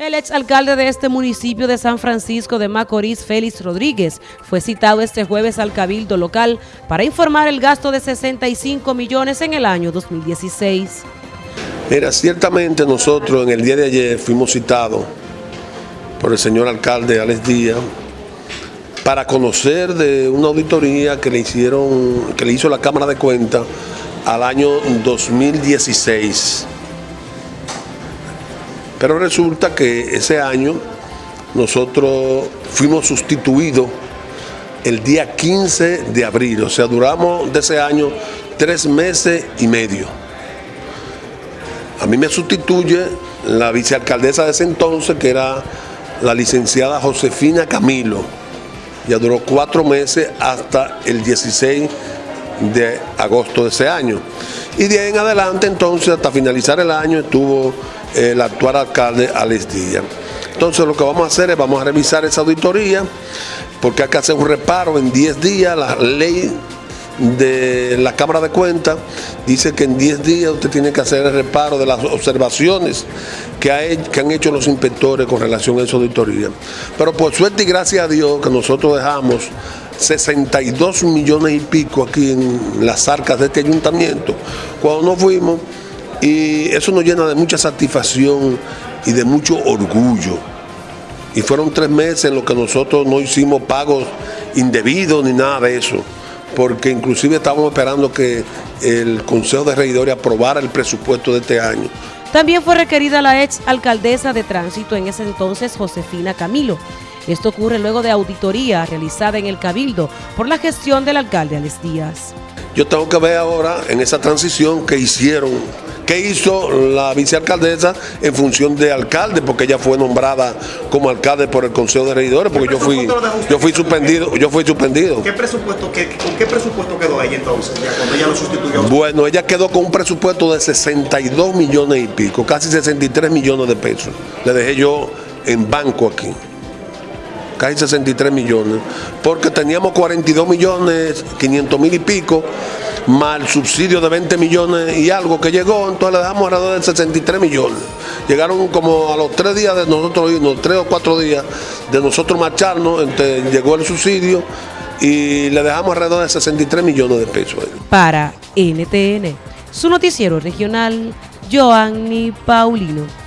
El exalcalde de este municipio de San Francisco de Macorís, Félix Rodríguez, fue citado este jueves al cabildo local para informar el gasto de 65 millones en el año 2016. Mira, ciertamente nosotros en el día de ayer fuimos citados por el señor alcalde Alex Díaz para conocer de una auditoría que le hicieron, que le hizo la Cámara de Cuentas al año 2016 pero resulta que ese año nosotros fuimos sustituidos el día 15 de abril, o sea, duramos de ese año tres meses y medio. A mí me sustituye la vicealcaldesa de ese entonces, que era la licenciada Josefina Camilo. Ya duró cuatro meses hasta el 16 de agosto de ese año. Y de ahí en adelante, entonces, hasta finalizar el año, estuvo el actual alcalde Alex Díaz. Entonces lo que vamos a hacer es vamos a revisar esa auditoría porque hay que hacer un reparo en 10 días. La ley de la Cámara de Cuentas dice que en 10 días usted tiene que hacer el reparo de las observaciones que, que han hecho los inspectores con relación a esa auditoría. Pero por suerte y gracias a Dios que nosotros dejamos 62 millones y pico aquí en las arcas de este ayuntamiento. Cuando nos fuimos, y eso nos llena de mucha satisfacción y de mucho orgullo. Y fueron tres meses en los que nosotros no hicimos pagos indebidos ni nada de eso, porque inclusive estábamos esperando que el Consejo de Regidores aprobara el presupuesto de este año. También fue requerida la ex alcaldesa de tránsito en ese entonces, Josefina Camilo. Esto ocurre luego de auditoría realizada en el Cabildo por la gestión del alcalde Alex Díaz. Yo tengo que ver ahora en esa transición que hicieron ¿Qué hizo la vicealcaldesa en función de alcalde? Porque ella fue nombrada como alcalde por el Consejo de Regidores, porque yo fui, yo fui suspendido, yo fui suspendido. ¿Qué presupuesto, ¿Con qué presupuesto quedó ella entonces, cuando ella lo sustituyó? Bueno, ella quedó con un presupuesto de 62 millones y pico, casi 63 millones de pesos. Le dejé yo en banco aquí casi 63 millones, porque teníamos 42 millones, 500 mil y pico, más el subsidio de 20 millones y algo que llegó, entonces le dejamos alrededor de 63 millones. Llegaron como a los tres días de nosotros irnos, tres o cuatro días de nosotros marcharnos, entonces llegó el subsidio y le dejamos alrededor de 63 millones de pesos. Para NTN, su noticiero regional, Joanny Paulino.